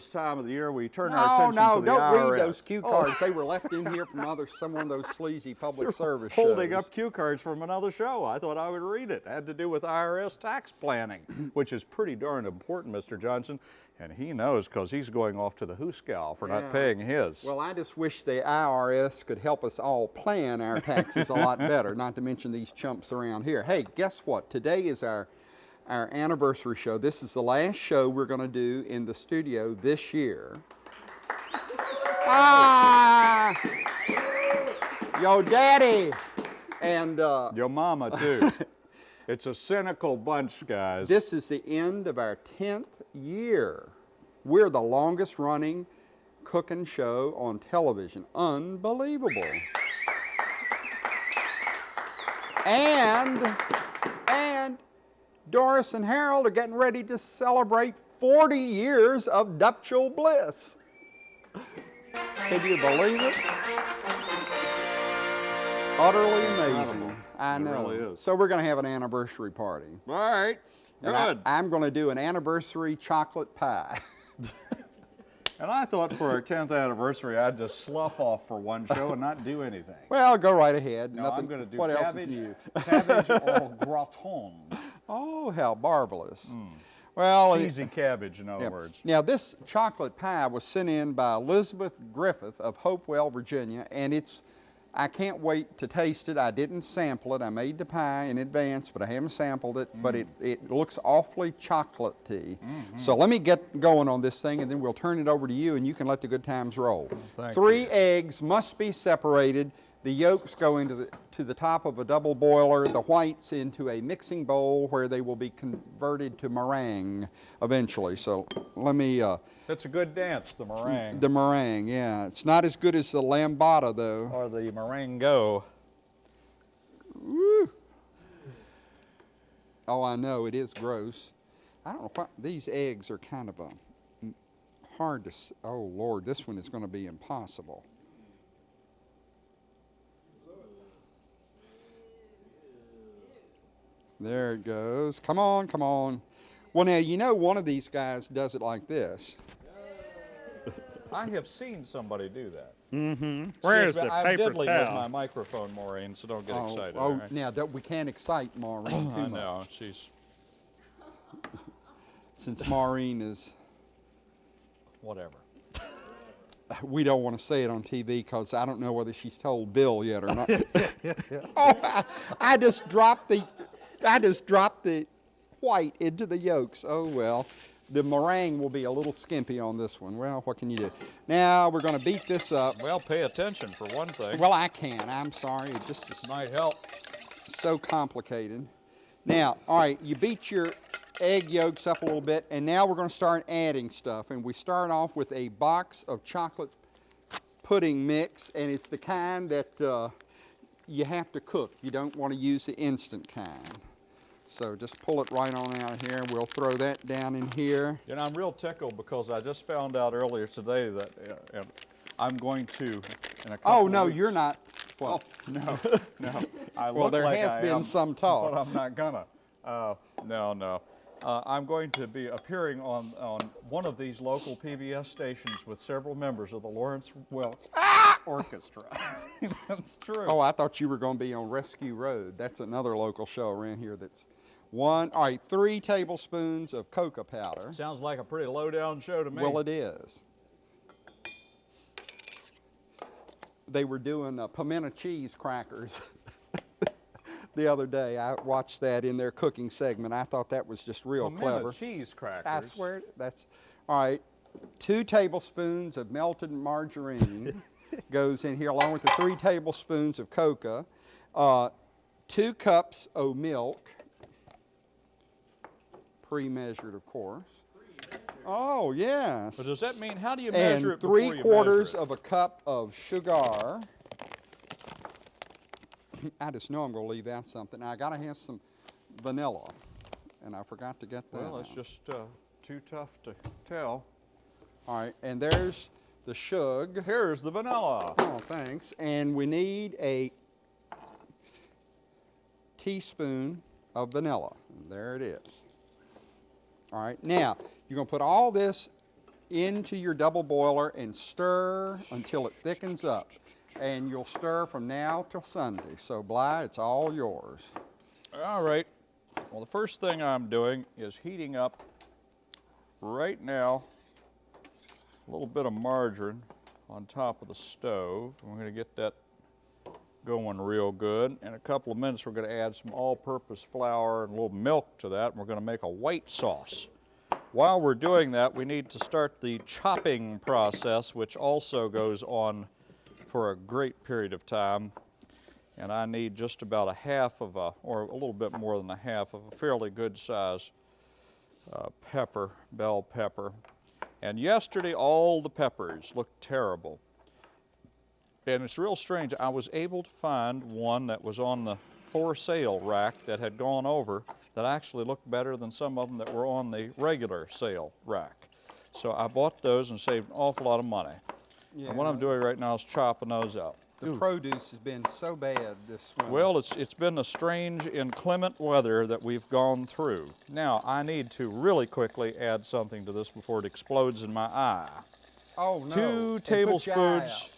this time of the year, we turn our attention no, to the No, no, don't read those cue Oh, cards. They were left in here from other, some of those sleazy public service holding shows. up cue cards from another show. I thought I would read it. It had to do with IRS tax planning, which is pretty darn important, Mr. Johnson. And he knows because he's going off to the Hooskow for Yeah. not paying his. Well, I just wish the IRS could help us all plan our taxes a lot better, not to mention these chumps around here. Hey, guess what? Today is our, our anniversary show. This is the last show we're going to do in the studio this year. Ah! Yo, daddy! And uh, Your mama, too. it's a cynical bunch, guys. This is the end of our 10th year. We're the longest running cooking show on television. Unbelievable. And, and Doris and Harold are getting ready to celebrate 40 years of nuptial bliss. Can you believe it? Utterly amazing. I It know. really is. So we're going to have an anniversary party. All right. And I- Good. I'm going to do an anniversary chocolate pie. and I thought for our 10th anniversary, I'd just slough off for one show and not do anything. well, go right ahead. No, Nothing, I'm going to do what else cabbage, is new? cabbage au gratin. Oh, how marvelous. Well, it- Hmm. Cheesy cabbage, in other yeah. words. Now, this chocolate pie was sent in by Elizabeth Griffith of Hopewell, Virginia, and it's, I can't wait to taste it. I didn't sample it. I made the pie in advance, but I haven't sampled it, but it, Mm. it looks awfully chocolatey. Mm-hmm. So let me get going on this thing, and then we'll turn it over to you, and you can let the good times roll. Thank Three you. eggs must be separated. The yolks go into the, to the top of a double boiler, the whites into a mixing bowl where they will be converted to meringue eventually. So let me, uh, That's a good dance, the meringue. the meringue, yeah. It's not as good as the lambada though. or the meringue. Woo. Oh, I know, it is gross. I don't know why, these eggs are kind of a, mm, hard to, oh Lord, this one is gonna be impossible. There it goes. Come on, come on. Well, now, you know one of these guys does it like this. I have seen somebody do that. Mm-hmm. Where's Excuse me, the I'm paper diddling with my microphone, Maureen, so don't get oh, excited. oh, all right? now, that we can't excite Maureen too I much. know, she's Since Maureen is whatever. we don't want to say it on TV because I don't know whether she's told Bill yet or not. oh, I, I just dropped the, I just dropped the white into the yolks. Oh well, the meringue will be a little skimpy on this one. Well, what can you do? Now we're going to beat this up. Well, pay attention for one thing. Well, I can. I'm sorry. It just is might help. so complicated. Now, all right, you beat your egg yolks up a little bit, and now we're going to start adding stuff. And we start off with a box of chocolate pudding mix, and it's the kind that uh, you have to cook. You don't want to use the instant kind. So just pull it right on out of here. We'll throw that down in here. And I'm real tickled because I just found out earlier today that uh, uh, I'm going to, in a couple Oh no, weeks- you're not. Well, No, no. I Well, there like has I been am, some talk. But I'm not gonna. Uh, no, no. Uh, I'm going to be appearing on, on one of these local PBS stations with several members of the Lawrence Welk Orchestra. That's true. oh, I thought you were going to be on Rescue Road. That's another local show around here. That's one. All right, three tablespoons of cocoa powder. Sounds like a pretty low down show to me. Well, it is. They were doing uh, pimento cheese crackers the other day. I watched that in their cooking segment. I thought that was just real Pimento clever. cheese crackers. I swear that's all right. Two tablespoons of melted margarine goes in here, along with the three tablespoons of cocoa. Uh, two cups of milk, pre-measured, of course. Oh yes. But does that mean, how do you measure And it before three quarters of a cup of sugar. I just know I'm going to leave out something. Now, I got to have some vanilla, and I forgot to get that. Well, it's out. just uh, too tough to tell. All right, and there's the sugar. Here's the vanilla. Oh, thanks. And we need a teaspoon of vanilla. And there it is. All right, now you're going to put all this into your double boiler and stir until it thickens up. And you'll stir from now till Sunday. So Bly, it's all yours. All right. Well, the first thing I'm doing is heating up right now a little bit of margarine on top of the stove. We're going to get that going real good. In a couple of minutes, we're going to add some all-purpose flour and a little milk to that, and we're going to make a white sauce. While we're doing that, we need to start the chopping process, which also goes on for a great period of time. And I need just about a half of a, or a little bit more than a half of a fairly good size uh, pepper, bell pepper. And yesterday, all the peppers looked terrible. And it's real strange. I was able to find one that was on the for sale rack that had gone over that actually looked better than some of them that were on the regular sale rack. So I bought those and saved an awful lot of money. and what I'm doing right now is chopping those up. The produce has been so bad this winter. Well, it's, it's been a strange inclement weather that we've gone through. Now, I need to really quickly add something to this before it explodes in my eye. oh, no. Two And put your eye tablespoons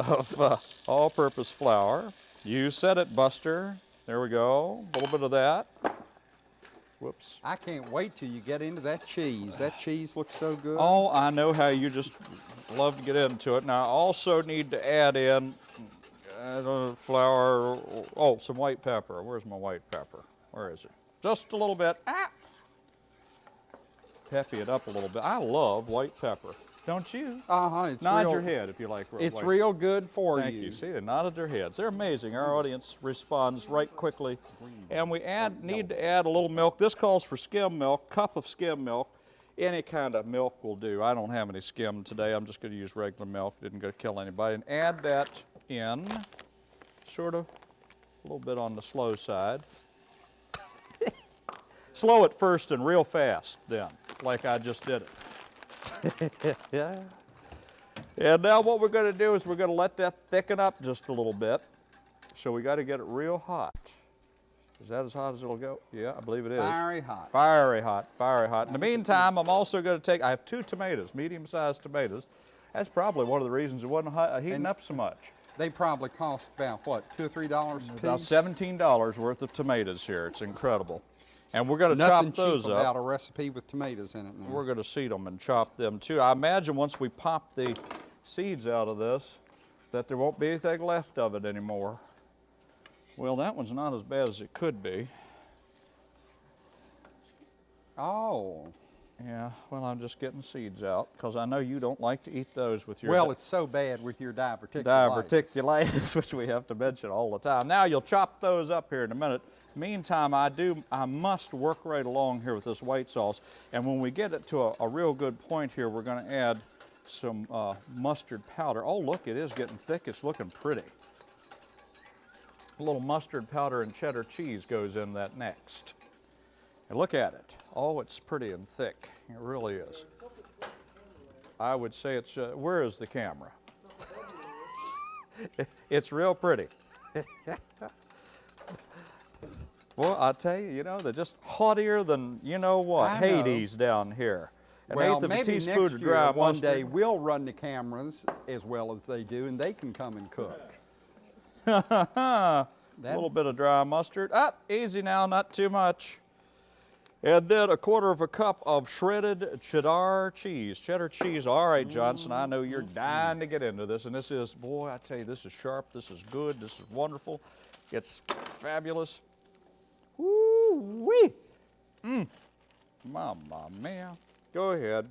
of uh, all-purpose flour. You said it, Buster. There we go. A little bit of that. Whoops. I can't wait till you get into that cheese. That cheese looks so good. Oh, I know how you just love to get into it. Now, I also need to add in uh, flour. Oh, some white pepper. Where's my white pepper? Where is it? Just a little bit. Ah. Peppy it up a little bit. I love white pepper. Don't you? Uh-huh, it's Nod real, your head if you like It's white real good for you. Thank you. See, they nodded their heads. They're amazing. Our audience responds right quickly. And we add, need to add a little milk. This calls for skim milk, cup of skim milk. Any kind of milk will do. I don't have any skim today. I'm just going to use regular milk. Didn't go kill anybody. And add that in, sort of a little bit on the slow side. Slow it first and real fast then, like I just did it. yeah. And now what we're going to do is we're going to let that thicken up just a little bit. So we got to get it real hot. Is that as hot as it'll go? Yeah, I believe it is. Fiery hot. Fiery hot, fiery hot. In the meantime, I'm also going to take, I have two tomatoes, medium-sized tomatoes. That's probably one of the reasons it wasn't hot, uh, heating And- up so much. They probably cost about, what, two or three dollars a piece? About $17 worth of tomatoes here. It's incredible. And we're going to chop those cheap up. about a recipe with tomatoes in it now. We're going to seed them and chop them too. I imagine once we pop the seeds out of this, that there won't be anything left of it anymore. Well, that one's not as bad as it could be. Oh, Yeah, well, I'm just getting seeds out because I know you don't like to eat those with your well, it's so bad with your diverticulitis. diverticulitis, which we have to mention all the time. Now you'll chop those up here in a minute. Meantime, I do, I must work right along here with this white sauce. And when we get it to a, a real good point here, we're going to add some uh, mustard powder. Oh, look, it is getting thick. It's looking pretty. A little mustard powder and cheddar cheese goes in that next. And look at it. Oh, it's pretty and thick. It really is. I would say it's, uh, where is the camera? it's real pretty. well, I tell you, you know, they're just haughtier than you know what, I know. Hades down here. An Well, eighth of a maybe next of year, one mustard. day, we'll run the cameras as well as they do, and they can come and cook. a little bit of dry mustard. Ah, easy now, not too much. And then a quarter of a cup of shredded cheddar cheese. Cheddar cheese. All right, Johnson, I know you're dying to get into this. And this is, boy, I tell you, this is sharp. This is good. This is wonderful. It's fabulous. Woo-wee. Mmm. Mamma mia. Go ahead.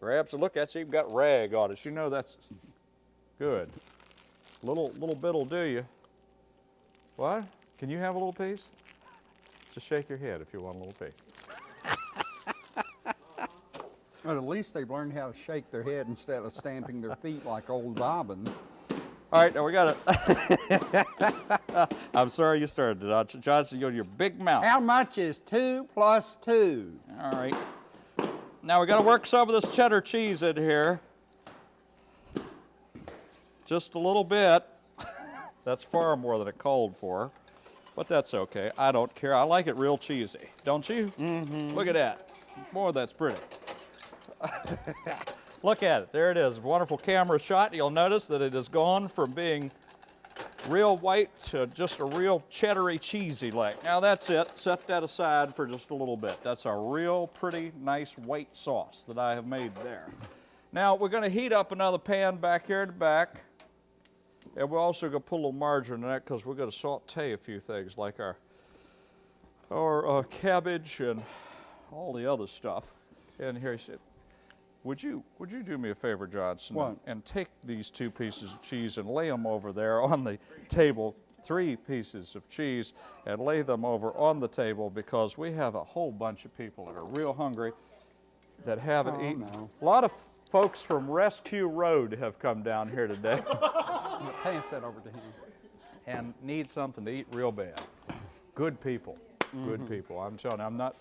Grab some. Look, that's even got rag on it. You know that's good. Little, little bit'll do you. What? Can you have a little piece? Just shake your head if you want a little piece. But at least they've learned how to shake their head instead of stamping their feet like old Bobbin. All right, now we got it. I'm sorry you started it. Johnson, you're your big mouth. How much is two plus two? All right. Now we got to work some of this cheddar cheese in here. Just a little bit. that's far more than it called for, but that's okay. I don't care. I like it real cheesy, don't you? Mm-hmm. Look at that. Boy, that's pretty. Look at it. There it is. Wonderful camera shot. You'll notice that it has gone from being real white to just a real cheddary cheesy like. Now that's it. Set that aside for just a little bit. That's a real pretty nice white sauce that I have made there. Now we're going to heat up another pan back here at the back. And we're also going to put a little margarine in that because we're going to saute a few things like our, our uh, cabbage and all the other stuff. And here he said, would you would you do me a favor, Johnson, What? and, and take these two pieces of cheese and lay them over there on the table, three pieces of cheese, and lay them over on the table because we have a whole bunch of people that are real hungry that haven't Oh, eaten. no. A lot of folks from Rescue Road have come down here today Pass that over to him. and need something to eat real bad. Good people, good Mm-hmm. people. I'm telling you, I'm not.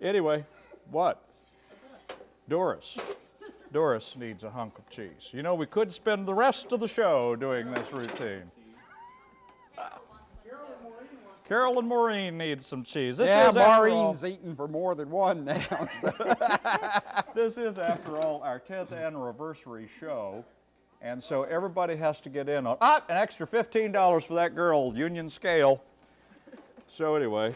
Anyway, what? Doris. Doris needs a hunk of cheese. You know, we could spend the rest of the show doing this routine. Carol and Maureen need some cheese. This yeah, is after all, Maureen's eating for more than one now. so- this is after all our 10th anniversary show. And so everybody has to get in on ah, an extra $15 for that girl, Union Scale. So anyway,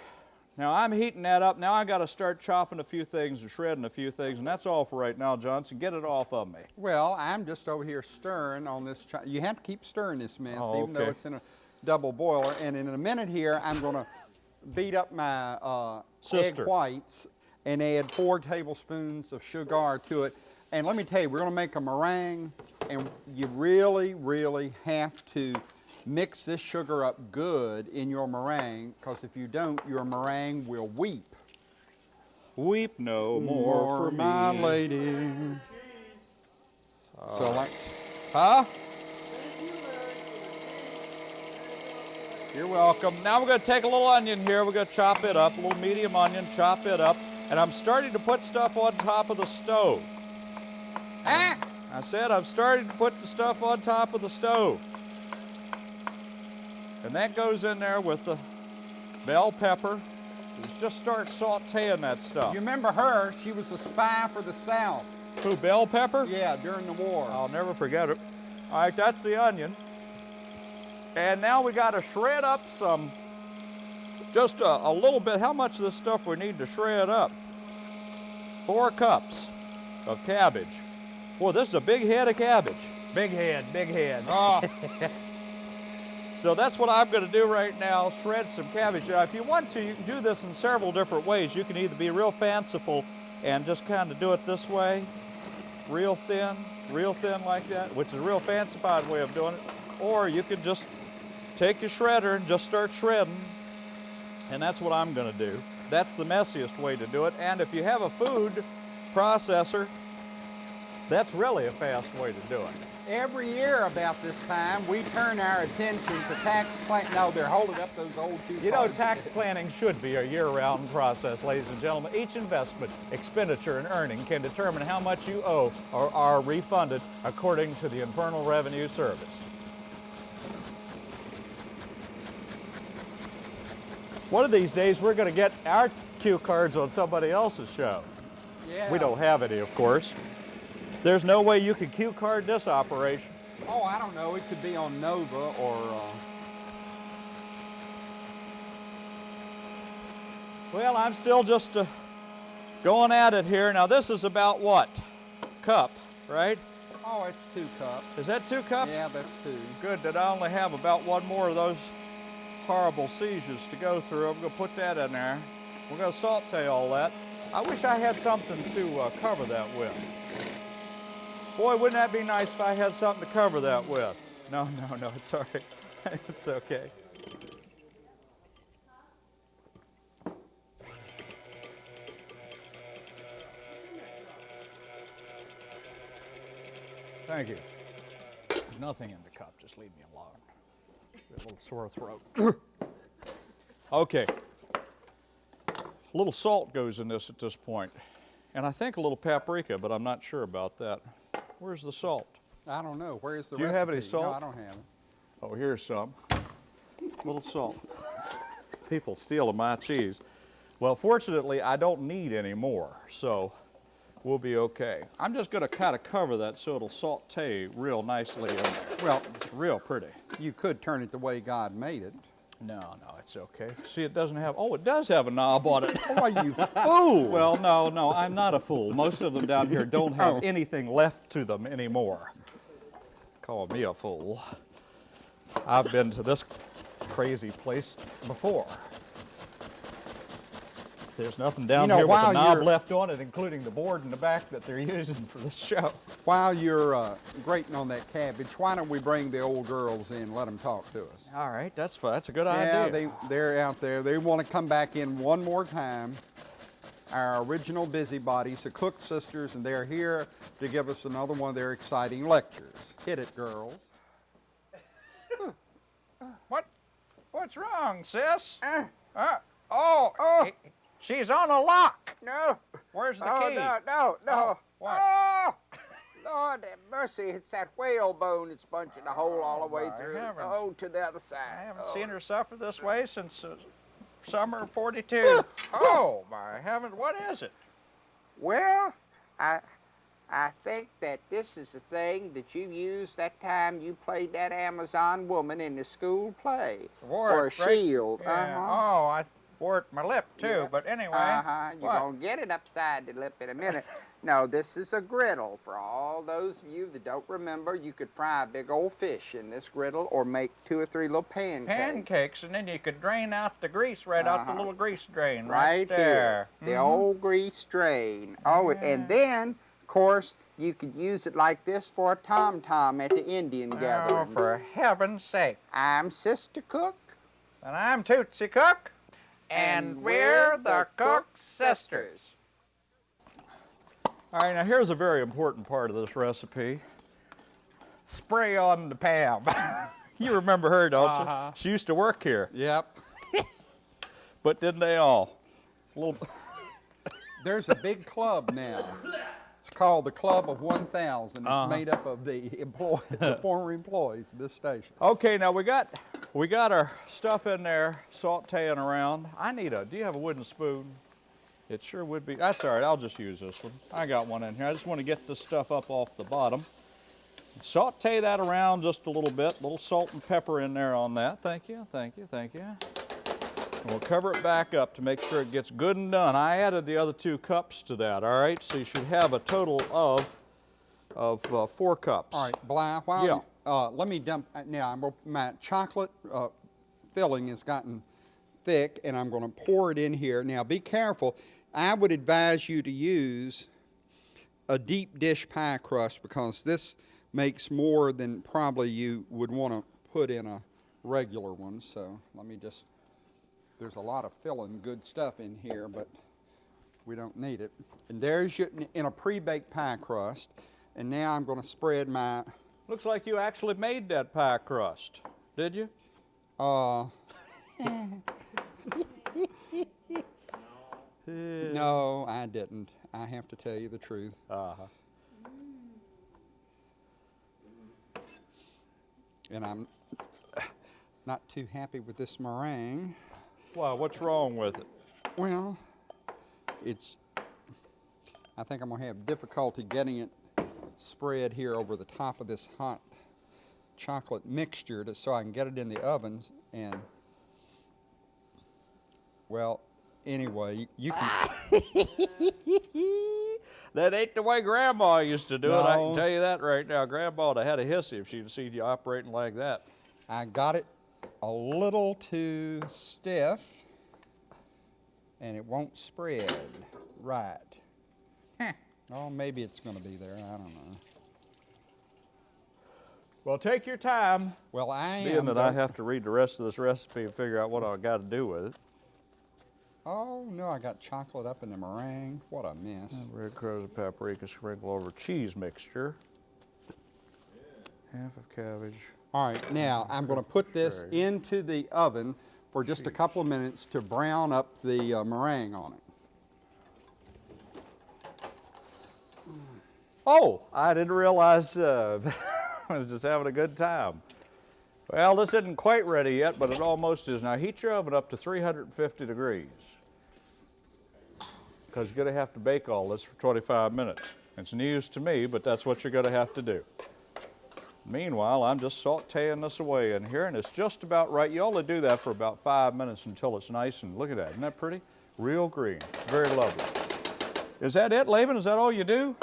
now I'm heating that up. Now I got to start chopping a few things and shredding a few things, and that's all for right now, Johnson. Get it off of me. Well, I'm just over here stirring on this. You have to keep stirring this mess, Oh, even though it's in a double boiler. And in a minute here, I'm going to beat up my uh, egg whites and add four tablespoons of sugar to it. And let me tell you, we're going to make a meringue, and you really, really have to mix this sugar up good in your meringue, because if you don't, your meringue will weep. Weep no more, for my me. lady. so like, Huh? You're welcome. Now we're going to take a little onion here. We're going to chop it up, a little medium onion, chop it up. And I'm starting to put stuff on top of the stove. ah! I said I'm starting to put the stuff on top of the stove. And that goes in there with the bell pepper. Let's just start sauteing that stuff. You remember her? She was a spy for the South. Who, bell pepper? Yeah, during the war. I'll never forget it. All right, that's the onion. And now we got to shred up some, just a, a little bit. How much of this stuff we need to shred up? Four cups of cabbage. Boy, this is a big head of cabbage. Big head, big head. Oh, So that's what I'm going to do right now, shred some cabbage. Now, if you want to, you can do this in several different ways. You can either be real fanciful and just kind of do it this way, real thin, real thin like that, which is a real fancified way of doing it. Or you could just take your shredder and just start shredding. And that's what I'm going to do. That's the messiest way to do it. And if you have a food processor, that's really a fast way to do it. Every year about this time, we turn our attention to tax plan. No, they're holding up those old two. You know, tax planning should be a year-round process, ladies and gentlemen. Each investment, expenditure, and earning can determine how much you owe or are refunded according to the Internal Revenue Service. One of these days, we're going to get our cue cards on somebody else's show. Yeah. We don't have any, of course. There's no way you could cue card this operation. Oh, I don't know. It could be on Nova or. Uh, Well, I'm still just uh, going at it here. Now, this is about what? Cup, right? oh, it's two cups. Is that two cups? Yeah, that's two. Good that I only have about one more of those horrible seizures to go through. I'm going to put that in there. We're going to saute all that. I wish I had something to uh, cover that with. Boy, wouldn't that be nice if I had something to cover that with? No, no, no, it's all right. it's okay. Thank you. There's nothing in the cup. Just leave me alone. A little sore throat. okay. A little salt goes in this at this point, and I think a little paprika, but I'm not sure about that. Where's the salt? I don't know. Where's the Do you recipe? have any No, salt? I don't have it. Oh, here's some. A little salt. People steal my cheese. Well, fortunately, I don't need any more, so we'll be okay. I'm just gonna kind of cover that so it'll saute real nicely in there. Well, It's real pretty. you could turn it the way God made it. No, no, it's okay. See, it doesn't have, oh, it does have a knob on it. Oh, are you fool! Well, no, no, I'm not a fool. Most of them down here don't have Oh. anything left to them anymore. Call me a fool. I've been to this crazy place before. There's nothing down know, here with a knob left on it, including the board in the back that they're using for this show. While you're uh, grating on that cabbage, why don't we bring the old girls in and let them talk to us? All right, that's fine. That's a good Yeah, idea. they, they're out there. They want to come back in one more time. Our original busybodies, the Cook sisters, and they're here to give us another one of their exciting lectures. Hit it, girls. What? What's wrong, sis? Uh, Uh, oh, Oh. i- she's on a lock. No. Where's the oh, key? no, no, no. Oh, what? Oh, Lord have mercy. It's that whalebone that's punching a hole all the way Oh, my through. heavens. Oh, to the other side. I haven't oh. seen her suffer this way since uh, summer of 42. oh, my heavens, what is it? Well, I, I think that this is the thing that you used that time you played that Amazon woman in the school play. For a right- shield. Yeah. Uh-huh. Oh, I wore my lip, too, Yeah. but anyway. Uh-huh. You're what? gonna get it upside the lip in a minute. no, this is a griddle. For all those of you that don't remember, you could fry a big old fish in this griddle or make two or three little pancakes. Pancakes, and then you could drain out the grease right out the Uh-huh. little grease drain right, Right there. here. The Mhm. old grease drain. Oh, and then, of course, you could use it like this for a tom-tom at the Indian Oh, gatherings. for heaven's sake. I'm Sister Cook. And I'm Tootsie Cook. And, we're the Cook Sisters. All right, now here's a very important part of this recipe. Spray on the Pam. you remember her, don't Uh-huh. you? She used to work here, Yep. but didn't they all? A little, There's a big club now. It's called the Club of 1,000. It's Uh-huh. made up of the employ- the former employees of this station. Okay, now we got we got our stuff in there sauteing around. I need a. Do you have a wooden spoon? It sure would be. That's all right. I'll just use this one. I got one in here. I just want to get this stuff up off the bottom. Saute that around just a little bit. A little salt and pepper in there on that. Thank you. Thank you. Thank you. And we'll cover it back up to make sure it gets good and done. I added the other two cups to that. All right. So you should have a total of of uh, four cups. All right, Bly, while Yeah. Uh, let me dump, uh, now I'm, my chocolate uh, filling has gotten thick and I'm gonna pour it in here. Now be careful, I would advise you to use a deep dish pie crust because this makes more than probably you would wanna put in a regular one. So let me just, there's a lot of filling good stuff in here, but we don't need it. And there's your, in a pre-baked pie crust. And now I'm going to spread my, Looks like you actually made that pie crust, did you? uh, no, I didn't. I have to tell you the truth. Uh-huh. And I'm not too happy with this meringue. Wow, what's wrong with it? Well, it's, I think I'm going to have difficulty getting it spread here over the top of this hot chocolate mixture to, so I can get it in the ovens and, well, anyway, you can, That ain't the way Grandma used to do it. I can tell you that right now. Grandma would have had a hissy if she'd seen you operating like that. I got it a little too stiff and it won't spread right. Oh, maybe it's going to be there. I don't know. Well, take your time, Well, I being am. that I have to read the rest of this recipe and figure out what I got to do with it. Oh no, I got chocolate up in the meringue. What a mess. Red crows and paprika sprinkle over cheese mixture. Half of cabbage. All right, now I'm going to put this into the oven for just a couple of minutes to brown up the uh, meringue on it. Oh, I didn't realize uh, Was just having a good time. Well, this isn't quite ready yet, but it almost is. Now heat your oven up to 350 degrees. because you're going to have to bake all this for 25 minutes. It's news to me, but that's what you're going to have to do. Meanwhile, I'm just sauteing this away in here, and it's just about right. You only do that for about five minutes until it's nice and look at that. Isn't that pretty? Real green. Very lovely. Is that it, Laban? Is that all you do?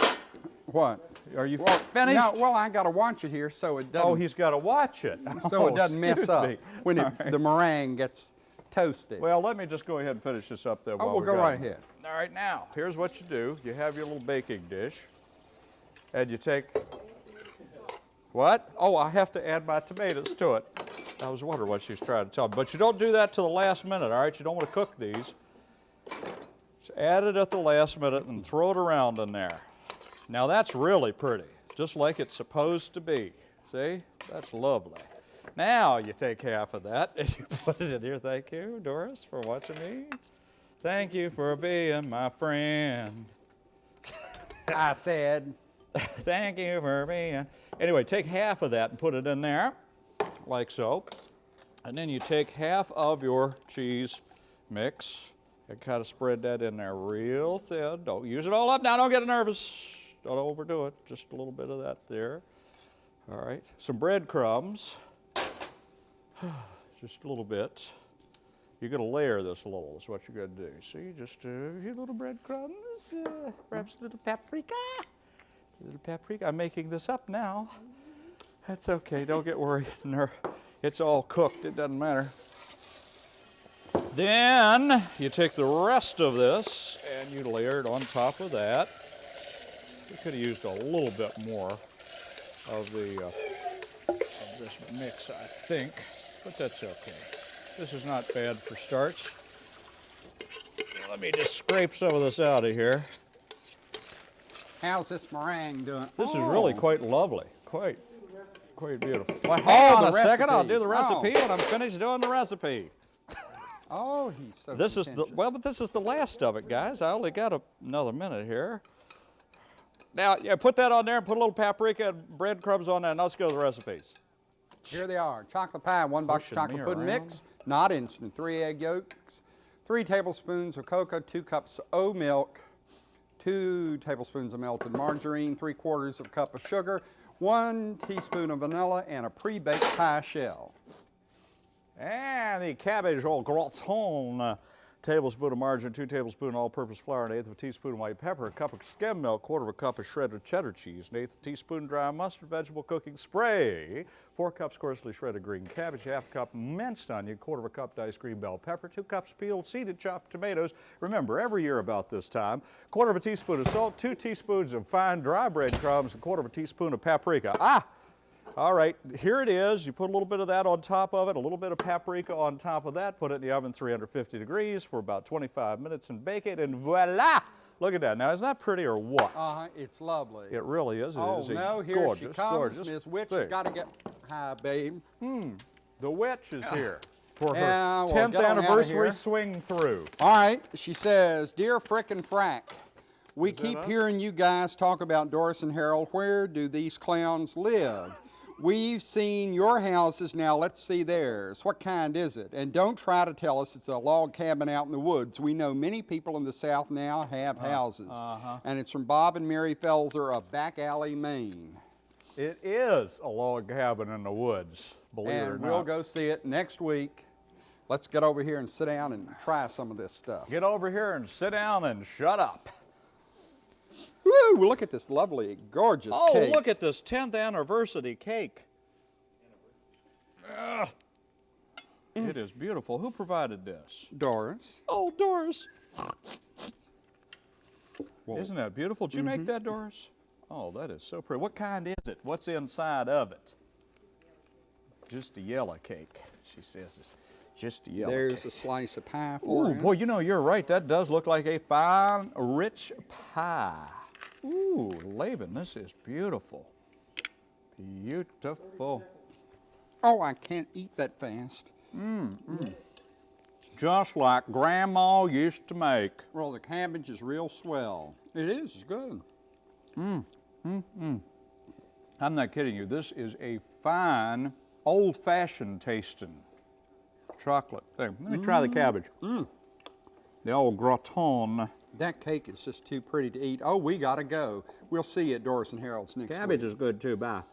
What? Are you Well, finished? No, well, I got to watch it here so it oh, doesn't. oh, he's got to watch it. so Oh, it doesn't mess excuse up me. when it, All right. the meringue gets toasted. Well, let me just go ahead and finish this up there. oh, we'll go got right it. ahead. All right, now, here's what you do. You have your little baking dish, and you take, what? Oh, I have to add my tomatoes to it. I was wondering what she was trying to tell me. But you don't do that till the last minute, all right? You don't want to cook these. Just add it at the last minute and throw it around in there. Now that's really pretty, just like it's supposed to be. See? That's lovely. Now you take half of that and you put it in here. Thank you, Doris, for watching me. Thank you for being my friend. I said, Thank you for being. Anyway, take half of that and put it in there, like so. And then you take half of your cheese mix and kind of spread that in there real thin. Don't use it all up now, don't get nervous. Don't overdo it. Just a little bit of that there. All right, some breadcrumbs. Just a little bit. You're going to layer this a little, is what you're to do. See, just a few little breadcrumbs, uh, perhaps a little paprika. A little paprika. I'm making this up now. That's okay. Don't get worried. It's all cooked. It doesn't matter. Then you take the rest of this and you layer it on top of that. We could have used a little bit more of the uh, of this mix, I think, but that's okay. This is not bad for starch. Let me just scrape some of this out of here. how's this meringue doing? This is really Oh, quite lovely. Quite, quite beautiful. Well, Oh, on a second. I'll do the recipes. recipe when I'm finished doing the recipe. Oh, he's so This is the well, but this is the last of it, guys. I only got a, another minute here. Now, yeah, put that on there and put a little paprika and breadcrumbs on there, and let's go to the recipes. Here they are. Chocolate pie, one box of chocolate pudding around. mix, not instant. Three egg yolks, three tablespoons of cocoa, two cups of oat milk, two tablespoons of melted margarine, three quarters of a cup of sugar, one teaspoon of vanilla, and a pre-baked pie shell. And the cabbage au gratin, tablespoon of margarine, two tablespoon all-purpose flour, an eighth of a teaspoon of white pepper, a cup of skim milk, quarter of a cup of shredded cheddar cheese, an eighth of a teaspoon dry mustard, vegetable cooking spray, four cups coarsely shredded green cabbage, half cup minced onion, quarter of a cup diced green bell pepper, two cups peeled, seeded, chopped tomatoes. Remember, every year about this time, quarter of a teaspoon of salt, two teaspoons of fine dry breadcrumbs, a quarter of a teaspoon of paprika. Ah! All right, here it is. You put a little bit of that on top of it, a little bit of paprika on top of that, put it in the oven 350 degrees for about 25 minutes and bake it, and voila! Look at that. Now, is that pretty or what? Uh-huh, it's lovely. It really is. It oh, is no, here gorgeous, she comes. gorgeous Miss Witch thing. has got to get, hi, babe. Hmm, The witch is here for her Yeah, well, 10th get on outta anniversary swing through. All right, she says, Dear Frick and Frack, we keep us? hearing you guys talk about Doris and Harold. Where do these clowns live? We've seen your houses, now let's see theirs. What kind is it? And don't try to tell us it's a log cabin out in the woods. We know many people in the South now have Uh, houses. uh-huh. And it's from Bob and Mary Felser of Back Alley, Maine. It is a log cabin in the woods, believe it or And not. we'll go see it next week. Let's get over here and sit down and try some of this stuff. Get over here and sit down and shut up. Woo, look at this lovely, gorgeous Oh, cake. Oh, look at this 10th anniversary cake. Ugh. It is beautiful. Who provided this? Doris. Oh, Doris. Well, Isn't that beautiful? Did you make mm-hmm. that, Doris? Oh, that is so pretty. What kind is it? What's inside of it? Just a yellow cake, she says. It's just a yellow There's cake. a slice of pie for Ooh, you. boy, you know, you're right. That does look like a fine, rich pie. Ooh, Laban, this is beautiful. Beautiful. Oh, I can't eat that fast. Mm, mm. Just like Grandma used to make. Well, the cabbage is real swell. It is, it's good. Mmm, mmm, mmm. I'm not kidding you. This is a fine, old-fashioned tasting chocolate thing. Let me try the mm, cabbage. The old gratin. That cake is just too pretty to eat. Oh, we gotta go. We'll see you at Doris and Harold's next Cabbage week. is good too. Bye.